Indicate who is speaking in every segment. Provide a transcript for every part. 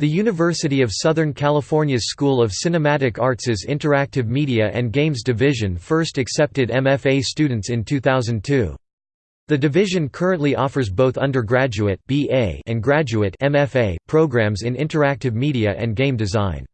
Speaker 1: The University of Southern California's School of Cinematic Arts' Interactive Media and Games Division first accepted MFA students in 2002. The division currently offers both undergraduate BA and graduate MFA programs in interactive media and game design.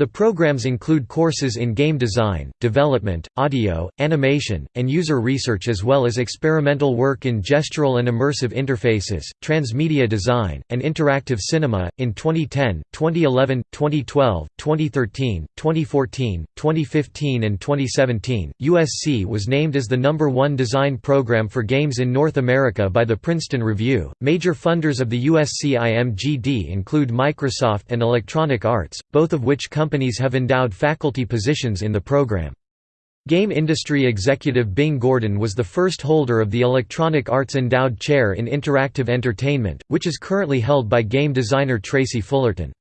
Speaker 1: The programs include courses in game design, development, audio, animation, and user research as well as experimental work in gestural and immersive interfaces, transmedia design, and interactive cinema. In 2010, 2011, 2012, 2013, 2014, 2015, and 2017, USC was named as the number one design program for games in North America by the Princeton Review. Major funders of the USC IMGD include Microsoft and Electronic Arts, both of which come companies have endowed faculty positions in the program. Game industry executive Bing Gordon was the first holder of the Electronic Arts Endowed Chair in Interactive Entertainment, which is currently held by game designer Tracy Fullerton.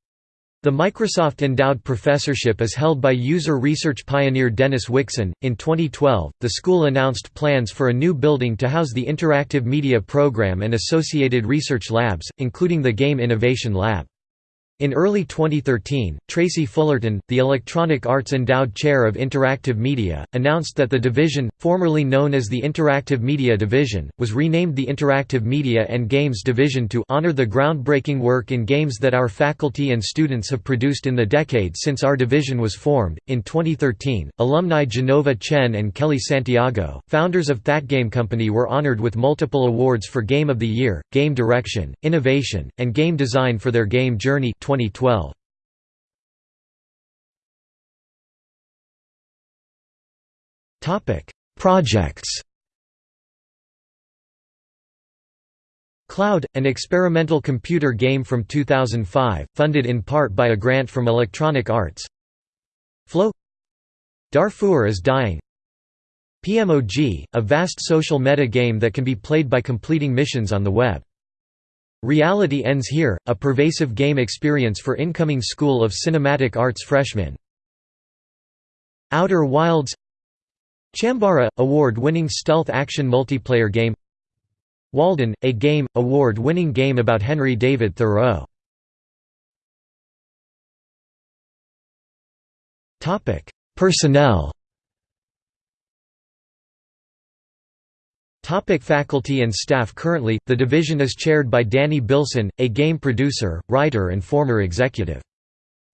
Speaker 1: The Microsoft Endowed Professorship is held by user research pioneer Dennis Wixon. In 2012, the school announced plans for a new building to house the Interactive Media Program and associated research labs, including the Game Innovation Lab. In early 2013, Tracy Fullerton, the Electronic Arts Endowed Chair of Interactive Media, announced that the division, formerly known as the Interactive Media Division, was renamed the Interactive Media and Games Division to honor the groundbreaking work in games that our faculty and students have produced in the decade since our division was formed. In 2013, alumni Jenova Chen and Kellee Santiago, founders of That Game Company, were honored with multiple awards for Game of the Year, Game Direction, Innovation, and Game Design for their game journey 2012. Topic: Projects. Cloud, an experimental computer game from 2005, funded in part by a grant from Electronic Arts. Flow Darfur is Dying PMOG, a vast social meta game that can be played by completing missions on the web. Reality Ends Here, a pervasive game experience for incoming School of Cinematic Arts freshmen. Outer Wilds Chambara – award-winning stealth action multiplayer game Walden – a game, award-winning game about Henry David Thoreau Personnel Topic faculty and staff Currently, the division is chaired by Danny Bilson, a game producer, writer and former executive.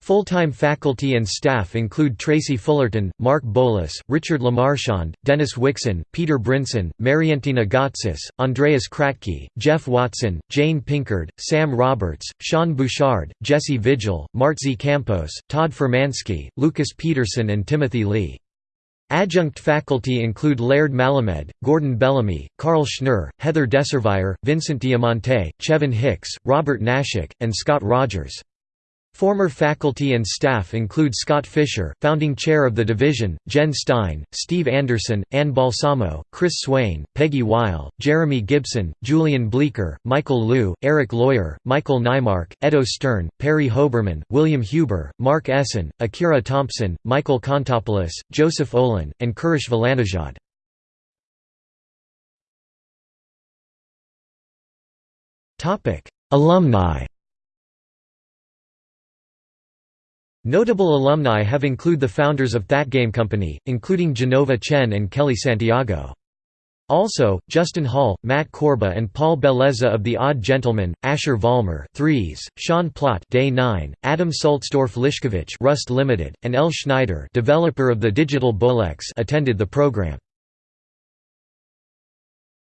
Speaker 1: Full-time faculty and staff include Tracy Fullerton, Mark Bolas, Richard Lemarchand, Dennis Wixon, Peter Brinson, Mariantina Gotsis, Andreas Kratky, Jeff Watson, Jane Pinkard, Sam Roberts, Sean Bouchard, Jesse Vigil, Martzi Campos, Todd Furmanski, Lucas Peterson and Timothy Lee. Adjunct faculty include Laird Malamed, Gordon Bellamy, Carl Schnurr, Heather Desurvire, Vincent Diamante, Chevin Hicks, Robert Nashak, and Scott Rogers. Former faculty and staff include Scott Fisher, founding chair of the division, Jen Stein, Steve Anderson, Anne Balsamo, Chris Swain, Peggy Weil, Jeremy Gibson, Julian Bleecker, Michael Liu, Erik Loyer, Michael Naimark, Eddo Stern, Perry Hoberman, William Huber, Mark Essen, Akira Thompson, Michael Kontopoulos, Joseph Olin, and Kurosh ValaNejad. Alumni Notable alumni have include the founders of That Game Company, including Jenova Chen and Kellee Santiago. Also, Justin Hall, Matt Korba and Paul Bellezza of The Odd Gentleman, Asher Vollmer Threes, Sean Plott Day 9, Adam Sulzdorf Liszkiewicz Rust Limited, and Elle Schneider developer of the digital Bolex attended the program.